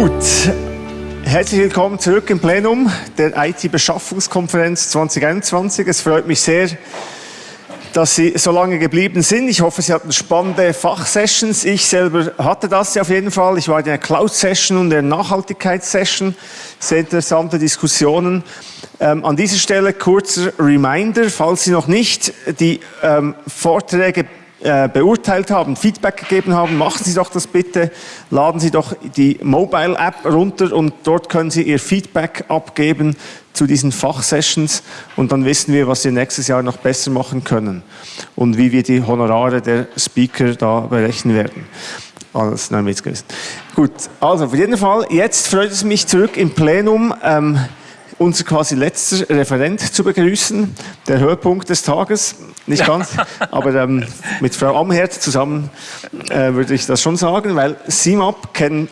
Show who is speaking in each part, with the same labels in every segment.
Speaker 1: Gut, herzlich willkommen zurück im Plenum der IT-Beschaffungskonferenz 2021. Es freut mich sehr, dass Sie so lange geblieben sind. Ich hoffe, Sie hatten spannende Fachsessions. Ich selber hatte das auf jeden Fall. Ich war in der Cloud-Session und der Nachhaltigkeitssession. Sehr interessante Diskussionen. Ähm, an dieser Stelle kurzer Reminder, falls Sie noch nicht die ähm, Vorträge äh, beurteilt haben, Feedback gegeben haben, machen Sie doch das bitte, laden Sie doch die Mobile App runter und dort können Sie Ihr Feedback abgeben zu diesen Fachsessions und dann wissen wir, was wir nächstes Jahr noch besser machen können und wie wir die Honorare der Speaker da berechnen werden. Alles, nein, Witz gewesen. Gut, also auf jeden Fall, jetzt freut es mich zurück im Plenum. Ähm, unser quasi letzter Referent zu begrüßen, der Höhepunkt des Tages, nicht ganz, aber ähm, mit Frau Amherd zusammen äh, würde ich das schon sagen, weil CIMAP kennen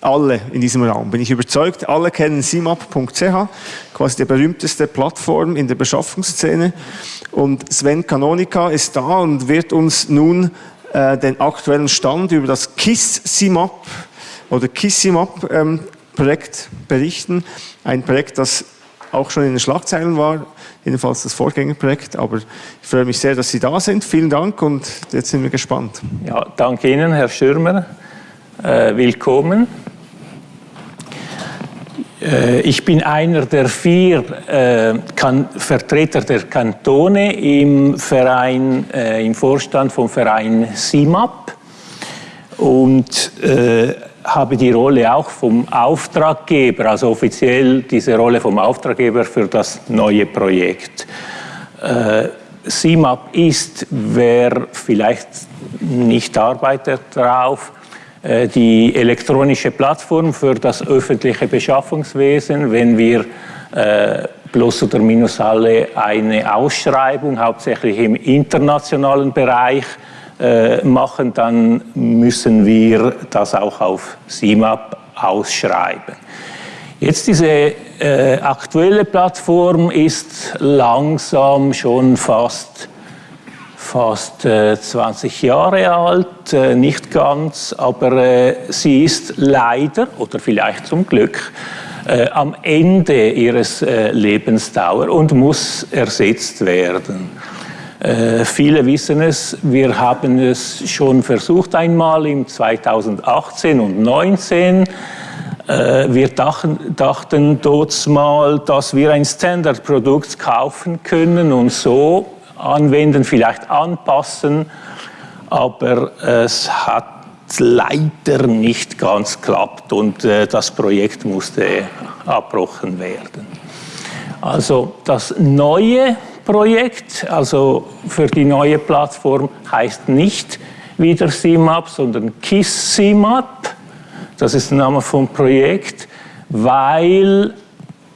Speaker 1: alle in diesem Raum, bin ich überzeugt, alle kennen CIMAP.ch, quasi die berühmteste Plattform in der Beschaffungsszene. Und Sven Canonica ist da und wird uns nun äh, den aktuellen Stand über das KISS CIMAP oder KISS CIMAP ähm, Projekt berichten. Ein Projekt, das auch schon in den Schlagzeilen war, jedenfalls das Vorgängerprojekt. Aber ich freue mich sehr, dass Sie da sind. Vielen Dank und jetzt sind wir gespannt.
Speaker 2: Ja, danke Ihnen, Herr Schirmer. Äh, willkommen. Äh, ich bin einer der vier äh, Vertreter der Kantone im Verein, äh, im Vorstand vom Verein SIMAP. Und äh, habe die Rolle auch vom Auftraggeber, also offiziell diese Rolle vom Auftraggeber für das neue Projekt. Äh, CIMAP ist, wer vielleicht nicht arbeitet darauf, äh, die elektronische Plattform für das öffentliche Beschaffungswesen. Wenn wir äh, plus oder minus alle eine Ausschreibung, hauptsächlich im internationalen Bereich, äh, machen, dann müssen wir das auch auf CIMAP ausschreiben. Jetzt diese äh, aktuelle Plattform ist langsam schon fast, fast äh, 20 Jahre alt, äh, nicht ganz, aber äh, sie ist leider oder vielleicht zum Glück äh, am Ende ihres Lebensdauer und muss ersetzt werden. Äh, viele wissen es, wir haben es schon versucht einmal im 2018 und 2019. Äh, wir dachten, dachten dort mal, dass wir ein Standardprodukt kaufen können und so anwenden, vielleicht anpassen, aber es hat leider nicht ganz klappt und äh, das Projekt musste abbrochen werden. Also das Neue Projekt, also für die neue Plattform, heißt nicht wieder CMAP, sondern KISS CMAP. Das ist der Name vom Projekt, weil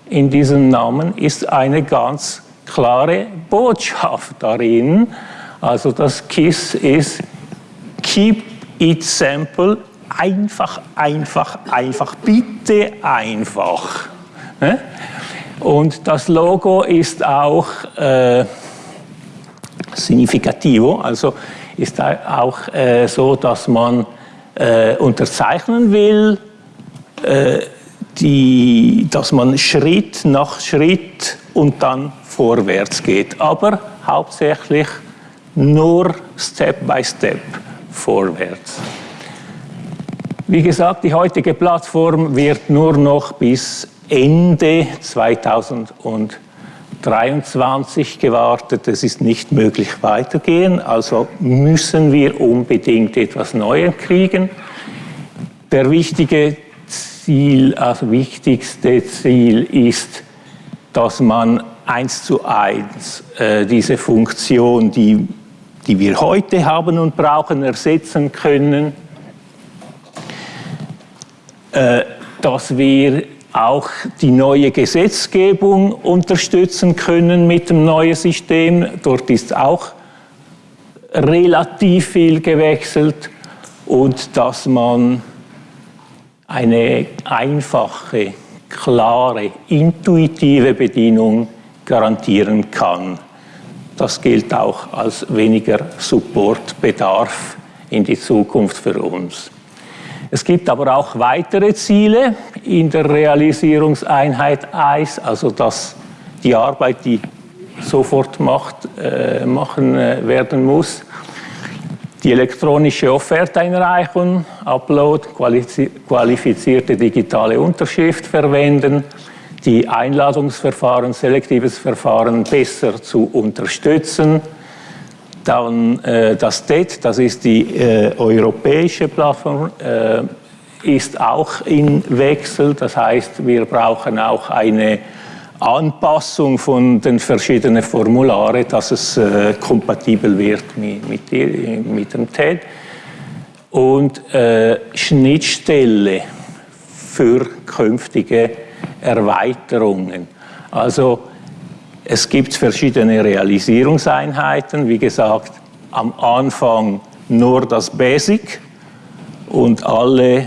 Speaker 2: in diesem Namen ist eine ganz klare Botschaft darin. Also das KISS ist Keep it simple, einfach, einfach, einfach, bitte einfach. Und das Logo ist auch äh, significativo, also ist auch äh, so, dass man äh, unterzeichnen will, äh, die, dass man Schritt nach Schritt und dann vorwärts geht, aber hauptsächlich nur Step by Step vorwärts. Wie gesagt, die heutige Plattform wird nur noch bis Ende 2023 gewartet. Es ist nicht möglich weitergehen, also müssen wir unbedingt etwas Neues kriegen. Der wichtige Ziel, also wichtigste Ziel ist, dass man eins zu eins äh, diese Funktion, die, die wir heute haben und brauchen, ersetzen können, äh, dass wir auch die neue Gesetzgebung unterstützen können mit dem neuen System. Dort ist auch relativ viel gewechselt und dass man eine einfache, klare, intuitive Bedienung garantieren kann. Das gilt auch als weniger Supportbedarf in die Zukunft für uns. Es gibt aber auch weitere Ziele in der Realisierungseinheit 1, also dass die Arbeit, die sofort macht, äh, machen äh, werden muss. Die elektronische Offerteinreichung, Upload, qualifizierte digitale Unterschrift verwenden, die Einladungsverfahren, selektives Verfahren besser zu unterstützen. Dann äh, das DET, das ist die äh, europäische Plattform, äh, ist auch in Wechsel. Das heißt, wir brauchen auch eine Anpassung von den verschiedenen Formularen, dass es äh, kompatibel wird mit, mit, mit, dem TED. Und äh, Schnittstelle für künftige Erweiterungen. Also es gibt verschiedene Realisierungseinheiten. Wie gesagt, am Anfang nur das Basic und alle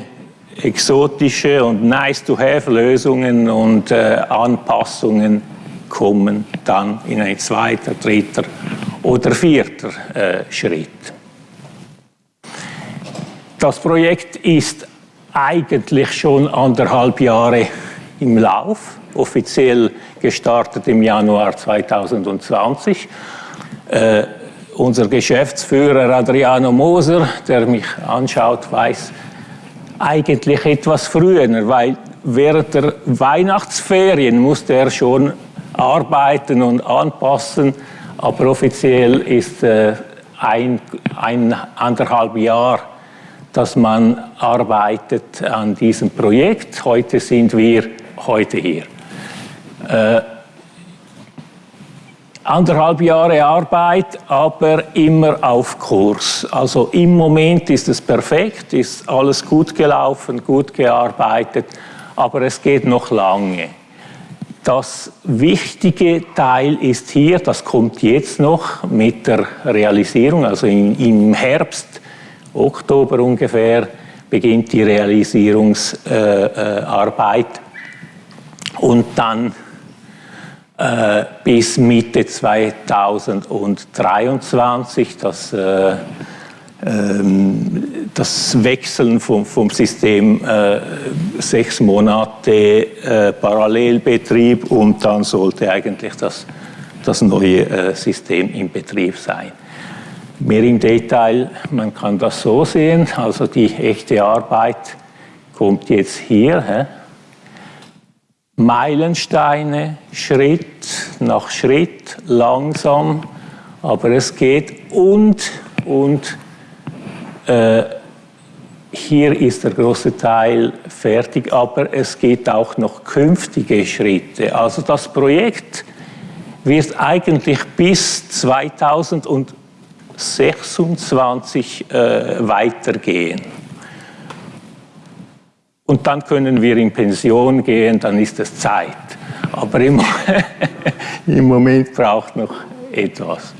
Speaker 2: exotische und nice-to-have-Lösungen und äh, Anpassungen kommen dann in ein zweiter, dritter oder vierter äh, Schritt. Das Projekt ist eigentlich schon anderthalb Jahre im Lauf, offiziell gestartet im Januar 2020. Äh, unser Geschäftsführer Adriano Moser, der mich anschaut, weiß, eigentlich etwas früher, weil während der Weihnachtsferien musste er schon arbeiten und anpassen, aber offiziell ist äh, ein, ein anderthalb Jahr, dass man arbeitet an diesem Projekt. Heute sind wir heute hier. Äh, anderthalb Jahre Arbeit, aber immer auf Kurs. Also im Moment ist es perfekt, ist alles gut gelaufen, gut gearbeitet, aber es geht noch lange. Das wichtige Teil ist hier, das kommt jetzt noch mit der Realisierung, also im, im Herbst, Oktober ungefähr, beginnt die Realisierungsarbeit äh, äh, und dann bis Mitte 2023 das, äh, ähm, das Wechseln vom, vom System äh, sechs Monate äh, Parallelbetrieb und dann sollte eigentlich das, das neue äh, System in Betrieb sein. Mehr im Detail, man kann das so sehen, also die echte Arbeit kommt jetzt hier. Hä? Meilensteine, Schritt nach Schritt, langsam, aber es geht und, und äh, hier ist der große Teil fertig, aber es geht auch noch künftige Schritte. Also das Projekt wird eigentlich bis 2026 äh, weitergehen. Und dann können wir in Pension gehen, dann ist es Zeit. Aber im, im Moment braucht noch etwas.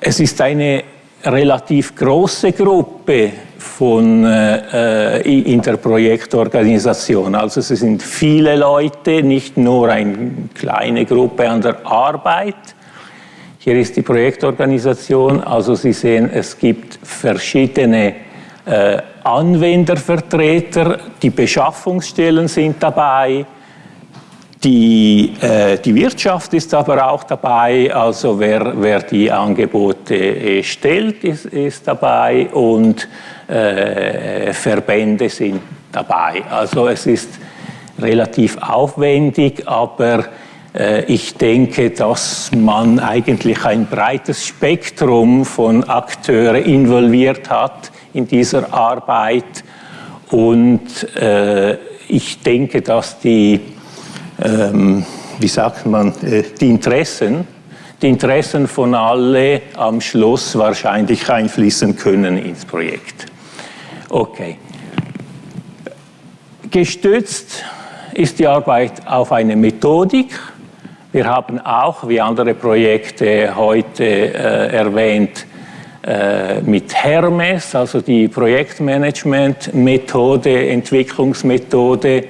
Speaker 2: Es ist eine relativ große Gruppe von, äh, in der Projektorganisation. Also es sind viele Leute, nicht nur eine kleine Gruppe an der Arbeit. Hier ist die Projektorganisation. Also Sie sehen, es gibt verschiedene äh, Anwendervertreter, die Beschaffungsstellen sind dabei, die, äh, die Wirtschaft ist aber auch dabei, also wer, wer die Angebote äh, stellt, ist, ist dabei und äh, Verbände sind dabei. Also es ist relativ aufwendig, aber äh, ich denke, dass man eigentlich ein breites Spektrum von Akteuren involviert hat in dieser Arbeit. Und äh, ich denke, dass die, ähm, wie sagt man, äh, die Interessen, die Interessen von alle am Schluss wahrscheinlich einfließen können ins Projekt. Okay. Gestützt ist die Arbeit auf eine Methodik. Wir haben auch, wie andere Projekte heute äh, erwähnt, äh, mit Hermes, also die Projektmanagement-Methode, Entwicklungsmethode,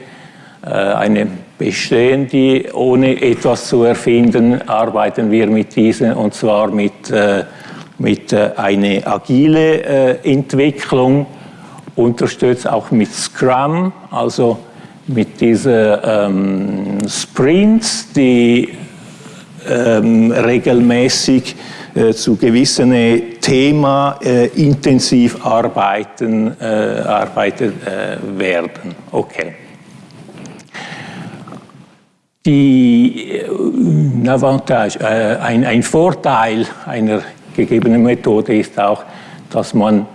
Speaker 2: äh, eine bestehende, ohne etwas zu erfinden, arbeiten wir mit diesen und zwar mit, äh, mit einer agile Entwicklung unterstützt auch mit Scrum, also mit diesen ähm, Sprints, die ähm, regelmäßig äh, zu gewissen Thema äh, intensiv arbeiten, äh, arbeitet äh, werden. Okay. Die äh, Avantage, ein, ein Vorteil einer gegebenen Methode ist auch, dass man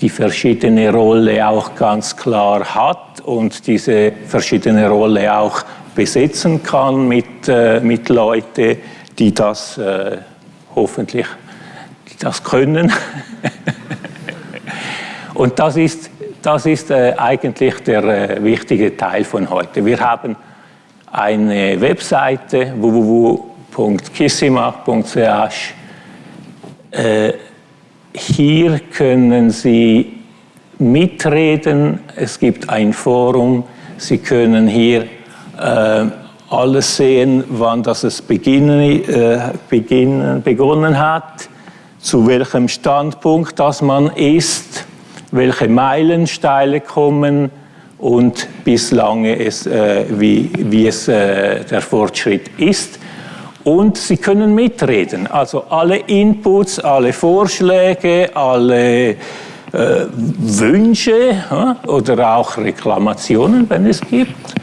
Speaker 2: die verschiedene Rolle auch ganz klar hat und diese verschiedene Rolle auch besetzen kann mit, äh, mit Leuten, die das äh, hoffentlich die das können. und das ist, das ist äh, eigentlich der äh, wichtige Teil von heute. Wir haben eine Webseite www.kissimach.ch äh, hier können Sie mitreden, es gibt ein Forum, Sie können hier äh, alles sehen, wann das es beginnen, äh, beginnen, begonnen hat, zu welchem Standpunkt das man ist, welche Meilensteine kommen und bislang es, äh, wie, wie es der Fortschritt ist und Sie können mitreden. Also alle Inputs, alle Vorschläge, alle äh, Wünsche oder auch Reklamationen, wenn es gibt,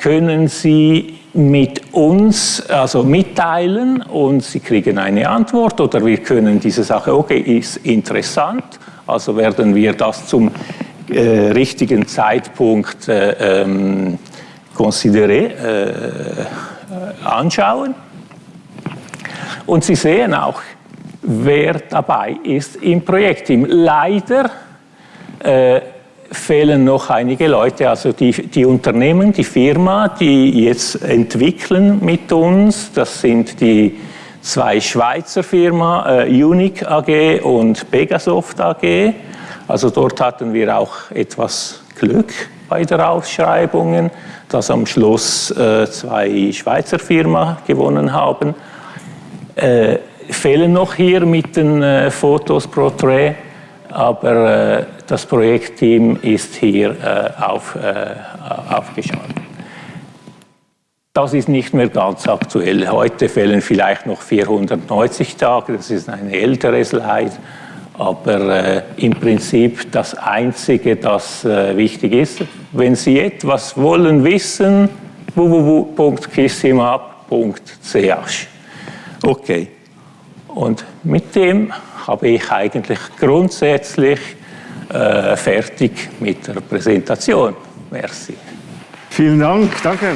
Speaker 2: können Sie mit uns also mitteilen und Sie kriegen eine Antwort oder wir können diese Sache, okay, ist interessant, also werden wir das zum äh, richtigen Zeitpunkt äh, ähm, äh, anschauen und Sie sehen auch, wer dabei ist im Projektteam. Leider äh, fehlen noch einige Leute, also die, die Unternehmen, die Firma, die jetzt entwickeln mit uns, das sind die zwei Schweizer Firmen, äh, Unique AG und Pegasoft AG. Also dort hatten wir auch etwas Glück bei der Ausschreibungen, dass am Schluss äh, zwei Schweizer Firmen gewonnen haben äh, fehlen noch hier mit den äh, Fotos Portrait, aber äh, das Projektteam ist hier äh, auf, äh, aufgeschaltet. Das ist nicht mehr ganz aktuell. Heute fehlen vielleicht noch 490 Tage, das ist eine ältere Slide, aber äh, im Prinzip das Einzige, das wichtig ist, wenn Sie etwas wollen wissen, www.kissimap.ch Okay. Und mit dem habe ich eigentlich grundsätzlich äh, fertig mit der Präsentation. Merci.
Speaker 1: Vielen Dank, danke.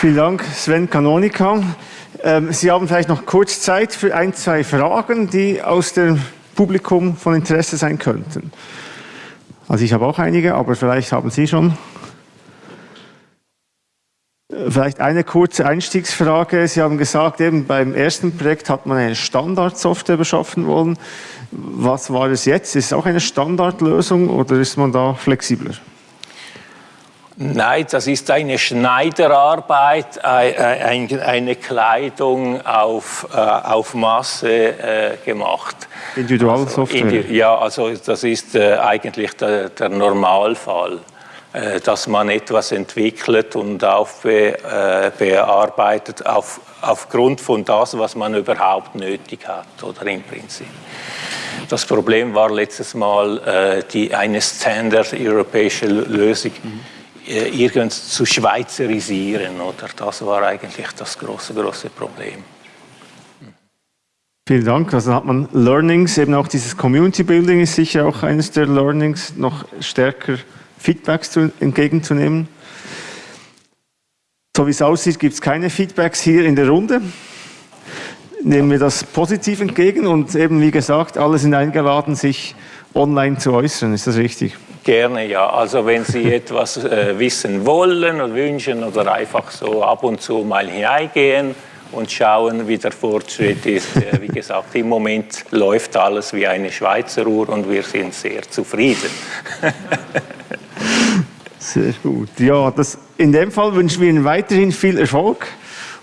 Speaker 1: Vielen Dank, Sven Kanonika. Ähm, Sie haben vielleicht noch kurz Zeit für ein, zwei Fragen, die aus dem Publikum von Interesse sein könnten. Also ich habe auch einige, aber vielleicht haben Sie schon Vielleicht eine kurze Einstiegsfrage. Sie haben gesagt, eben beim ersten Projekt hat man eine Standardsoftware beschaffen wollen. Was war es jetzt? Ist es auch eine Standardlösung oder ist man da flexibler?
Speaker 2: Nein, das ist eine Schneiderarbeit, eine Kleidung auf, äh, auf Masse äh, gemacht.
Speaker 1: Individualsoftware? Also,
Speaker 2: ja, also das ist äh, eigentlich der, der Normalfall. Äh, dass man etwas entwickelt und aufbearbeitet äh, auf, aufgrund von das, was man überhaupt nötig hat, oder im Prinzip. Das Problem war letztes Mal, äh, die, eine Standard-europäische Lösung mhm. irgend zu schweizerisieren, oder? Das war eigentlich das große, große Problem.
Speaker 1: Vielen Dank. Also hat man Learnings, eben auch dieses Community Building ist sicher auch eines der Learnings, noch stärker Feedbacks zu, entgegenzunehmen. So wie es aussieht, gibt es keine Feedbacks hier in der Runde. Nehmen wir das positiv entgegen und eben wie gesagt, alle sind eingeladen, sich online zu äußern. Ist das richtig?
Speaker 2: Gerne, ja. Also wenn Sie etwas äh, wissen wollen oder wünschen oder einfach so ab und zu mal hineingehen und schauen, wie der Fortschritt ist. Äh, wie gesagt, im Moment läuft alles wie eine Schweizer Uhr und wir sind sehr zufrieden.
Speaker 1: Sehr gut. Ja, das, in dem Fall wünschen wir Ihnen weiterhin viel Erfolg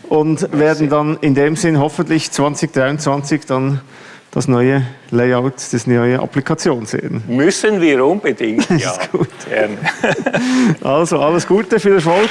Speaker 1: und werden dann in dem Sinn hoffentlich 2023 dann das neue Layout, das neue Applikation sehen.
Speaker 2: Müssen wir unbedingt, ja.
Speaker 1: ist gut.
Speaker 2: Gerne.
Speaker 1: Also alles Gute, viel Erfolg.